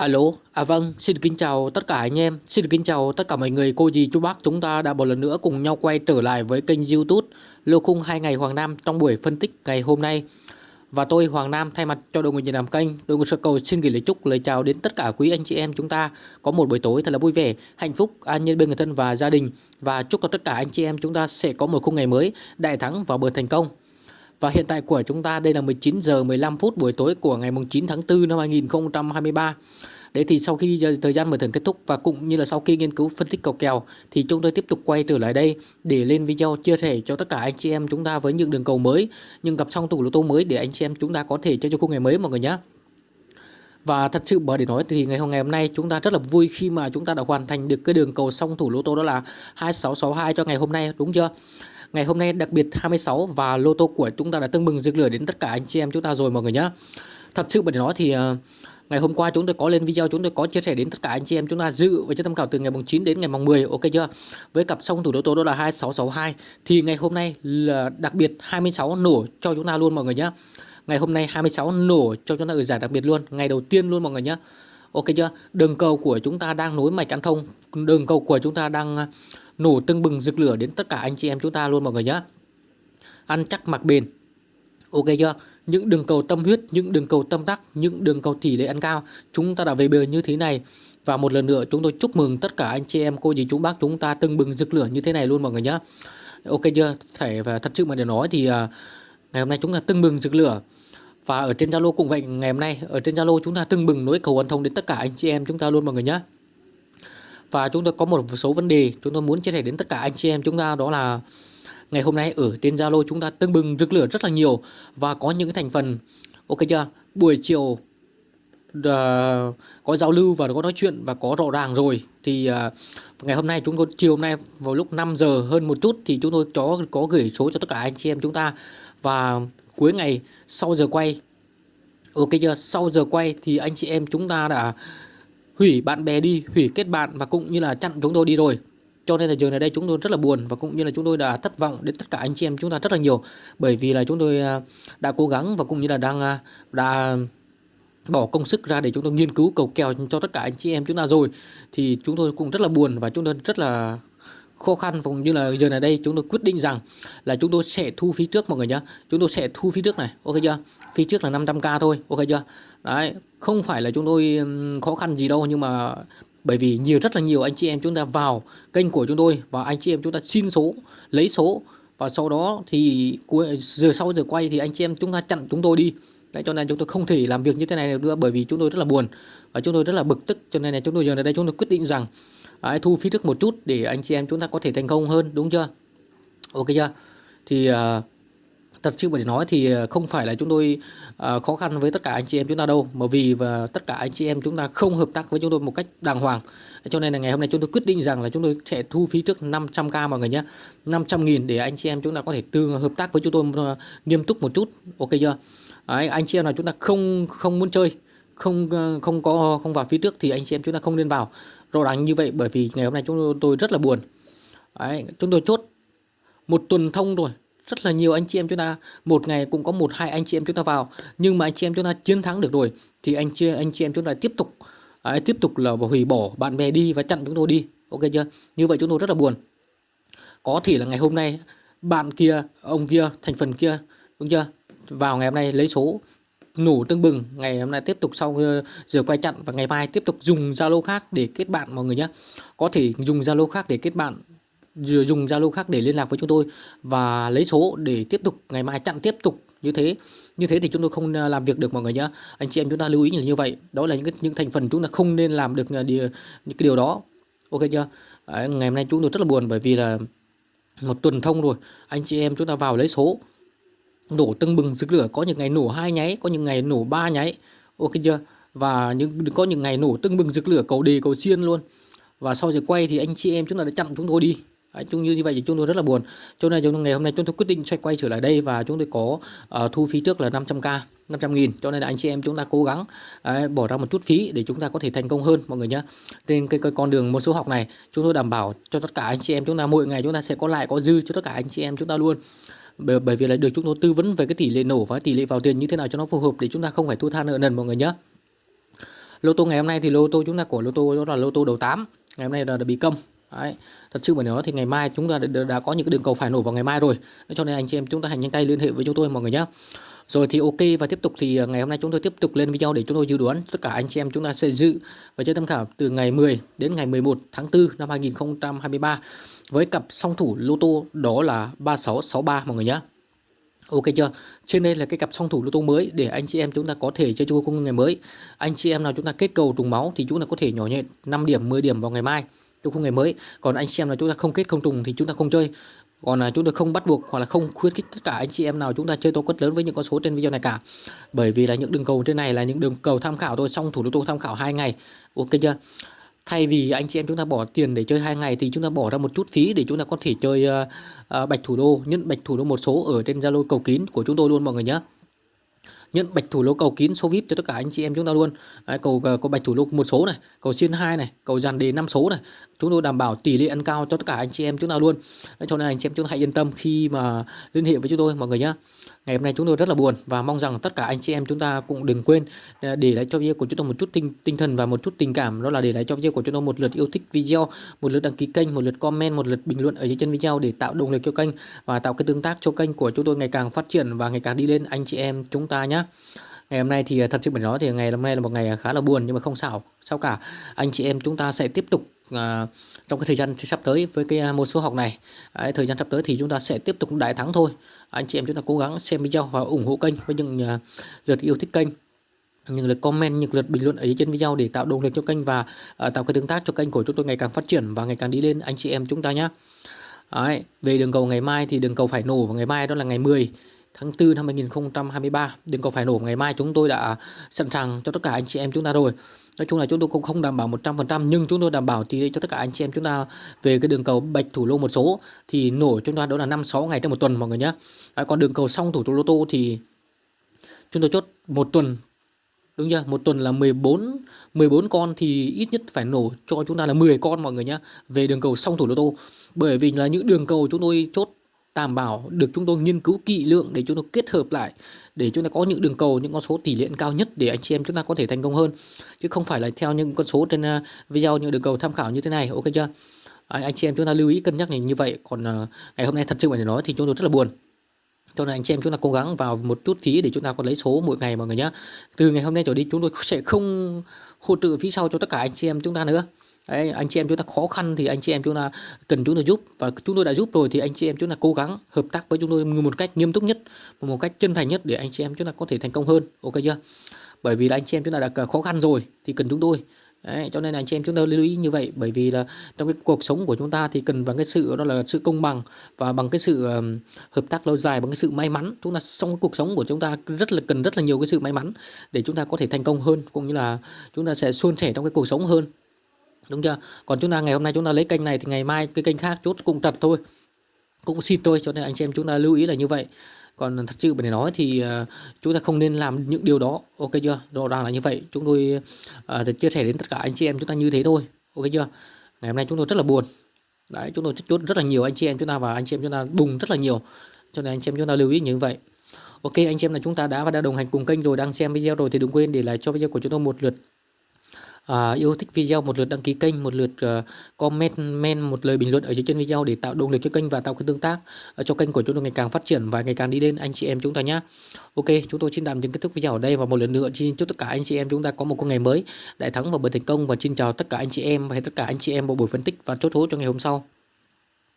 Alo, à vâng, xin kính chào tất cả anh em, xin kính chào tất cả mọi người, cô dì, chú bác Chúng ta đã một lần nữa cùng nhau quay trở lại với kênh youtube Lô Khung 2 ngày Hoàng Nam trong buổi phân tích ngày hôm nay. Và tôi Hoàng Nam thay mặt cho đội ngũ nhìn làm kênh, đội ngũ sơ cầu xin gửi lời chúc, lời chào đến tất cả quý anh chị em chúng ta Có một buổi tối thật là vui vẻ, hạnh phúc, an nhiên bên người thân và gia đình. Và chúc cho tất cả anh chị em chúng ta sẽ có một khung ngày mới, đại thắng và bờ thành công và hiện tại của chúng ta đây là 19 giờ 15 phút buổi tối của ngày 9 tháng 4 năm 2023. Đấy thì sau khi ờ, thời gian mở thưởng kết thúc và cũng như là sau khi nghiên cứu phân tích cầu kèo thì chúng tôi tiếp tục quay trở lại đây để lên video chia sẻ cho tất cả anh chị em chúng ta với những đường cầu mới, nhưng gặp xong tủ lô tô mới để anh chị em chúng ta có thể chơi cho khung ngày mới mọi người nhé. Và thật sự bởi để nói thì ngày hôm ngày hôm nay chúng ta rất là vui khi mà chúng ta đã hoàn thành được cái đường cầu song thủ lô tô đó là 2662 cho ngày hôm nay đúng chưa? Ngày hôm nay đặc biệt 26 và lô tô của chúng ta đã tưng bừng rực lửa đến tất cả anh chị em chúng ta rồi mọi người nhé. Thật sự bởi để nói thì ờ, Ngày hôm qua chúng tôi có lên video chúng tôi có chia sẻ đến tất cả anh chị em chúng ta dự và cho tham khảo từ ngày mùng 9 đến ngày mùng 10 ok chưa? Với cặp song thủ đấu tố đó là 2662 thì ngày hôm nay là đặc biệt 26 nổ cho chúng ta luôn mọi người nhé. Ngày hôm nay 26 nổ cho chúng ta ở giải đặc biệt luôn, ngày đầu tiên luôn mọi người nhé. Ok chưa? Đường cầu của chúng ta đang nối mạch ăn thông, đường cầu của chúng ta đang nổ tưng bừng rực lửa đến tất cả anh chị em chúng ta luôn mọi người nhé. Ăn chắc mặc bền Ok chưa? Những đường cầu tâm huyết, những đường cầu tâm đắc, những đường cầu tỷ lệ ăn cao chúng ta đã về bờ như thế này. Và một lần nữa chúng tôi chúc mừng tất cả anh chị em, cô dì chú bác chúng ta tưng bừng rực lửa như thế này luôn mọi người nhé. Ok chưa? Phải và thật sự mà để nói thì uh, ngày hôm nay chúng ta tưng bừng rực lửa. Và ở trên Zalo cũng vậy, ngày hôm nay ở trên Zalo chúng ta tưng bừng nối cầu quan thông đến tất cả anh chị em chúng ta luôn mọi người nhé. Và chúng tôi có một số vấn đề chúng tôi muốn chia sẻ đến tất cả anh chị em chúng ta đó là ngày hôm nay ở trên Zalo chúng ta tưng bừng rực lửa rất là nhiều và có những thành phần. Ok chưa? Buổi chiều uh, có giao lưu và có nói chuyện và có rõ ràng rồi. Thì uh, ngày hôm nay chúng tôi chiều hôm nay vào lúc 5 giờ hơn một chút thì chúng tôi có có gửi số cho tất cả anh chị em chúng ta. Và cuối ngày sau giờ quay ok chưa? Sau giờ quay thì anh chị em chúng ta đã hủy bạn bè đi, hủy kết bạn và cũng như là chặn chúng tôi đi rồi. Cho nên là giờ này đây chúng tôi rất là buồn và cũng như là chúng tôi đã thất vọng đến tất cả anh chị em chúng ta rất là nhiều. Bởi vì là chúng tôi à, đã cố gắng và cũng như là đang à, đã bỏ công sức ra để chúng tôi nghiên cứu cầu kèo cho tất cả anh chị em chúng ta rồi. Thì chúng tôi cũng rất là buồn và chúng tôi rất là khó khăn cũng như là giờ này đây chúng tôi quyết định rằng là chúng tôi sẽ thu phí trước mọi người nhé chúng tôi sẽ thu phí trước này ok chưa? Phí trước là 500k thôi ok chưa? Đấy không phải là chúng tôi khó khăn gì đâu nhưng mà bởi vì nhiều rất là nhiều anh chị em chúng ta vào kênh của chúng tôi và anh chị em chúng ta xin số lấy số và sau đó thì giờ sau giờ quay thì anh chị em chúng ta chặn chúng tôi đi. Đấy, cho nên chúng tôi không thể làm việc như thế này được nữa bởi vì chúng tôi rất là buồn và chúng tôi rất là bực tức. Cho nên là chúng tôi giờ này đây chúng tôi quyết định rằng đấy, thu phí trước một chút để anh chị em chúng ta có thể thành công hơn đúng chưa? Ok chưa? Thì uh, thật sự để nói thì à, không phải là chúng tôi uh, khó khăn với tất cả anh chị em chúng ta đâu mà vì và tất cả anh chị em chúng ta không hợp tác với chúng tôi một cách đàng hoàng. Cho nên là ngày hôm nay chúng tôi quyết định rằng là chúng tôi sẽ thu phí trước 500k mọi người nhé. 500 nghìn để anh chị em chúng ta có thể tương hợp tác với chúng tôi uh, nghiêm túc một chút. Ok chưa? Đấy, anh chị em nào chúng ta không không muốn chơi không không có không vào phí trước thì anh chị em chúng ta không nên vào rõ ràng như vậy bởi vì ngày hôm nay chúng tôi rất là buồn. Đấy, chúng tôi chốt một tuần thông rồi. Rất là nhiều anh chị em chúng ta một ngày cũng có một hai anh chị em chúng ta vào. Nhưng mà anh chị em chúng ta chiến thắng được rồi thì anh chị anh chị em chúng ta tiếp tục ấy, tiếp tục là hủy bỏ bạn bè đi và chặn chúng tôi đi. Ok chưa? Như vậy chúng tôi rất là buồn. Có thể là ngày hôm nay bạn kia ông kia thành phần kia đúng chưa? Vào ngày hôm nay lấy số nổ tương bừng. Ngày hôm nay tiếp tục sau ờ, giờ quay chặn và ngày mai tiếp tục dùng zalo khác để kết bạn mọi người nhé. Có thể dùng zalo khác để kết bạn dùng Zalo khác để liên lạc với chúng tôi và lấy số để tiếp tục ngày mai chặn tiếp tục như thế. Như thế thì chúng tôi không ờ, làm việc được mọi người nhé. Anh chị em chúng ta lưu ý là như vậy. Đó là những cái, những thành phần chúng ta không nên làm được ờ, điều, những cái điều đó. Ok chưa? Đấy, ngày hôm nay chúng tôi rất là buồn bởi vì là một tuần thông rồi. Anh chị em chúng ta vào lấy số nổ tưng bừng rực lửa có những ngày nổ hai nháy có những ngày nổ ba nháy. Ok chưa? Và những có những ngày nổ tưng bừng rực lửa cầu đề cầu xiên luôn. Và sau giờ quay thì anh chị em chúng ta đã chặn chúng tôi đi. Đấy, chung như như vậy thì chúng tôi rất là buồn. Cho nên chúng ngày hôm nay chúng tôi quyết định xoay quay trở lại đây và chúng tôi có uh, thu phí trước là 500k 500 nghìn. Cho nên là anh chị em chúng ta cố gắng uh, bỏ ra một chút phí để chúng ta có thể thành công hơn mọi người nhé trên cái, cái con đường một số học này chúng tôi đảm bảo cho tất cả anh chị em chúng ta mỗi ngày chúng ta sẽ có lại có dư cho tất cả anh chị em chúng ta luôn bởi, bởi vì là được chúng tôi tư vấn về cái tỷ lệ nổ và tỷ lệ vào tiền như thế nào cho nó phù hợp để chúng ta không phải thua tha nợ nần mọi người nhé lô tô ngày hôm nay thì lô tô chúng ta của lô tô đó là lô tô đầu 8 ngày hôm nay là, là bị câm. Đấy. thật sự mà nói thì ngày mai chúng ta đã, đã có những cái đường cầu phải nổ vào ngày mai rồi. Cho nên anh chị em chúng ta hãy nhanh tay liên hệ với chúng tôi mọi người nhé rồi thì ok, và tiếp tục thì à, ngày hôm nay chúng tôi tiếp tục lên video để chúng tôi dự đoán tất cả anh chị em chúng ta sẽ dự và chơi tham khảo từ ngày 10 đến ngày 11 tháng 4 năm 2023 với cặp song thủ lô tô đó là 3663 mọi người nhé. Ok chưa? Trên đây là cái cặp song thủ lô tô mới để anh chị em chúng ta có thể chơi chung cung ngày mới. Anh chị em nào chúng ta kết cầu trùng máu thì chúng ta có thể nhỏ nhẹ 5 điểm 10 điểm vào ngày mai trong khung ngày mới. Còn anh chị em nào chúng ta không kết không trùng thì chúng ta không chơi còn là chúng tôi không bắt buộc hoặc là không khuyến khích tất cả anh chị em nào chúng ta chơi tô quất lớn với những con số trên video này cả. Bởi vì là những đường cầu trên này là những đường cầu tham khảo thôi xong thủ lô tô tham khảo hai ngày. Ok chưa? Thay vì anh chị em chúng ta bỏ tiền để chơi hai ngày thì chúng ta bỏ ra một chút phí để chúng ta có thể chơi uh, uh, bạch thủ đô. Nhân bạch thủ đô một số ở trên zalo cầu kín của chúng tôi luôn mọi người nhé nhận bạch thủ lô cầu kín số vip cho tất cả anh chị em chúng ta luôn. Đấy, cầu ờ, có bạch thủ lô một số này cầu xiên hai này cầu dàn đề năm số này. Chúng tôi đảm bảo tỷ lệ ăn cao cho tất cả anh chị em chúng ta luôn. Đấy, cho nên anh chị em chúng ta hãy yên tâm khi mà liên hệ với chúng tôi mọi người nhé ngày hôm nay chúng tôi rất là buồn và mong rằng tất cả anh chị em chúng ta cũng đừng quên à, để lại cho video của chúng tôi một chút tinh tinh thần và một chút tình cảm. Đó là để lại cho video của chúng tôi một lượt yêu thích video, một lượt đăng ký kênh, một lượt comment, một lượt bình luận ở dưới chân video để tạo động lực cho kênh và tạo cái tương tác cho kênh của chúng tôi ngày càng phát triển và ngày càng đi lên anh chị em chúng ta nhé ngày hôm nay thì à, thật sự phải nói thì ngày hôm nay là một ngày khá là buồn nhưng mà không sao sao cả. Anh chị em chúng ta sẽ tiếp tục À, trong cái thời gian sắp tới với cái à, một số học này. Đấy, thời gian sắp tới thì chúng ta sẽ tiếp tục đại thắng thôi. Anh chị em chúng ta cố gắng xem video và ủng hộ kênh với những uh, lượt yêu thích kênh những lượt comment những lượt bình luận ở dưới trên video để tạo động lực cho kênh và uh, tạo cái tương tác cho kênh của chúng tôi ngày càng phát triển và ngày càng đi lên anh chị em chúng ta nhé Đấy, về đường cầu ngày mai thì đường cầu phải nổ vào ngày mai đó là ngày 10 tháng 4 năm 2023 đừng có phải nổ ngày mai chúng tôi đã sẵn sàng cho tất cả anh chị em chúng ta rồi. Nói chung là chúng tôi cũng không đảm bảo 100% nhưng chúng tôi đảm bảo thì cho tất cả anh chị em chúng ta về cái đường cầu bạch thủ lô một số thì nổ chúng ta đó là 5 6 ngày trong một tuần mọi người nhé. À, còn đường cầu xong thủ lô tô thì chúng tôi chốt một tuần đúng chưa? Một tuần là 14 14 con thì ít nhất phải nổ cho chúng ta là 10 con mọi người nhé về đường cầu xong thủ lô tô. Bởi vì là những đường cầu chúng tôi chốt đảm bảo được chúng tôi nghiên cứu kỹ lượng để chúng tôi kết hợp lại để chúng ta có những đường cầu những con số tỷ lệ cao nhất để anh chị em chúng ta có thể thành công hơn. Chứ không phải là theo những con số trên à, video những đường cầu tham khảo như thế này ok chưa? À, anh chị em chúng ta lưu ý cân nhắc này như vậy. Còn à, ngày hôm nay thật sự phải nói thì chúng tôi rất là buồn. Cho nên anh chị em chúng ta cố gắng vào một chút phí để chúng ta có lấy số mỗi ngày mọi người nhé từ ngày hôm nay trở đi chúng tôi sẽ không hỗ trợ phí sau cho tất cả anh chị em chúng ta nữa. Đấy, anh chị em chúng ta khó khăn thì anh chị em chúng ta cần chúng tôi giúp và chúng tôi đã giúp rồi thì anh chị em chúng ta cố gắng hợp tác với chúng tôi một cách nghiêm túc nhất một cách chân thành nhất để anh chị em chúng ta có thể thành công hơn ok chưa bởi vì là anh chị em chúng ta đã khó khăn rồi thì cần chúng tôi Đấy, cho nên là anh chị em chúng ta lưu ý như vậy bởi vì là trong cái cuộc sống của chúng ta thì cần bằng cái sự đó là sự công bằng và bằng cái sự um, hợp tác lâu dài bằng cái sự may mắn chúng ta trong cái cuộc sống của chúng ta rất là cần rất là nhiều cái sự may mắn để chúng ta có thể thành công hơn cũng như là chúng ta sẽ suôn sẻ trong cái cuộc sống hơn đúng chưa? Còn chúng ta ngày hôm nay chúng ta lấy kênh này thì ngày mai cái kênh khác chốt cũng trật thôi. Cũng xịt thôi cho nên anh chị em chúng ta lưu ý là như vậy. Còn thật sự để nói thì uh, chúng ta không nên làm những điều đó. Ok chưa? Rõ ràng là như vậy. Chúng tôi uh, chia sẻ đến tất cả anh chị em chúng ta như thế thôi. Ok chưa? Ngày hôm nay chúng tôi rất là buồn. Đấy chúng tôi chốt rất là nhiều anh chị em chúng ta và anh chị em chúng ta bùng rất là nhiều. Cho nên anh chị em chúng ta lưu ý như vậy. Ok anh chị em là chúng ta đã và đã đồng hành cùng kênh rồi đang xem video rồi thì đừng quên để lại cho video của chúng tôi một lượt à, yêu thích video một lượt đăng ký kênh một lượt uh, comment men một lời bình luận ở dưới chân video để tạo động lực cho kênh và tạo cái tương tác uh, cho kênh của chúng tôi ngày càng phát triển và ngày càng đi lên. Anh chị em chúng ta nhé ok chúng tôi xin tạm dừng kết thúc video ở đây và một lần nữa xin chúc tất cả anh chị em chúng ta có một con ngày mới đại thắng và bền thành công và xin chào tất cả anh chị em và tất cả anh chị em một buổi phân tích và chốt hố cho ngày hôm sau.